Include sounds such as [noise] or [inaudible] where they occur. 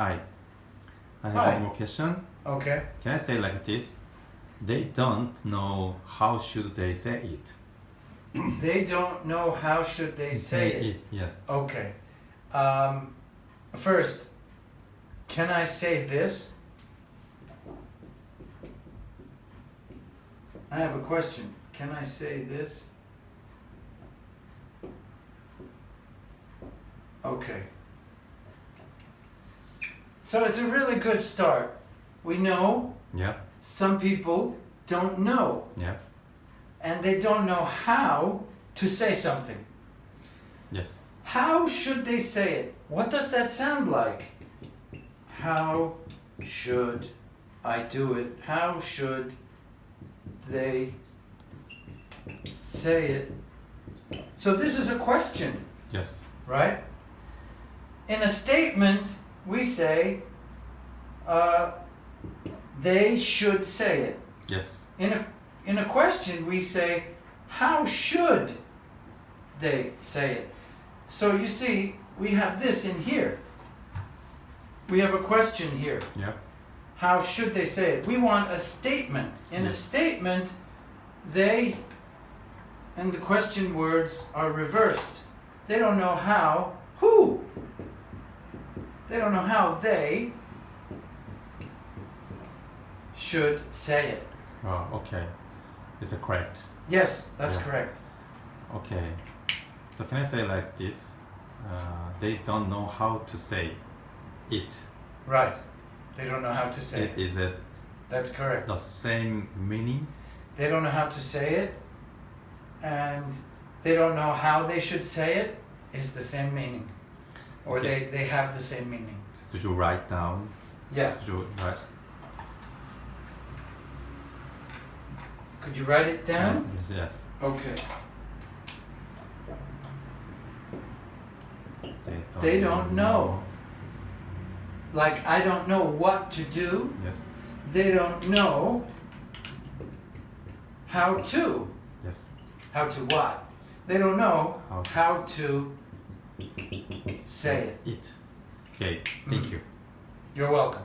Hi. I have Hi. one more question. Okay. Can I say like this? They don't know how should they say it. [clears throat] They don't know how should they say it. Yes. Okay. Um, first, can I say this? I have a question. Can I say this? Okay. So it's a really good start. We know Yeah. some people don't know Yeah. and they don't know how to say something. Yes. How should they say it? What does that sound like? How should I do it? How should they say it? So this is a question, Yes. right? In a statement, we say, uh, they should say it. Yes. In a, in a question, we say, how should they say it? So you see, we have this in here. We have a question here. Yeah. How should they say it? We want a statement. In a statement, they and the question words are reversed. They don't know how? They don't know how they should say it. Oh, okay. Is it correct. Yes, that's Yeah. correct. Okay. So can I say like this? Uh, they don't know how to say it. Right. They don't know how to say it. Is it That's correct. the same meaning? They don't know how to say it, and they don't know how they should say it is the same meaning. Or Okay. they, they have the same meaning. Did you write down? Yeah. Did you write? Could you write it down? Yes. yes. Okay. They don't, They don't know. Like, I don't know what to do. Yes. They don't know how to. Yes. How to what? They don't know How to how to say it. It. Okay. Thank Mm. you. You're welcome.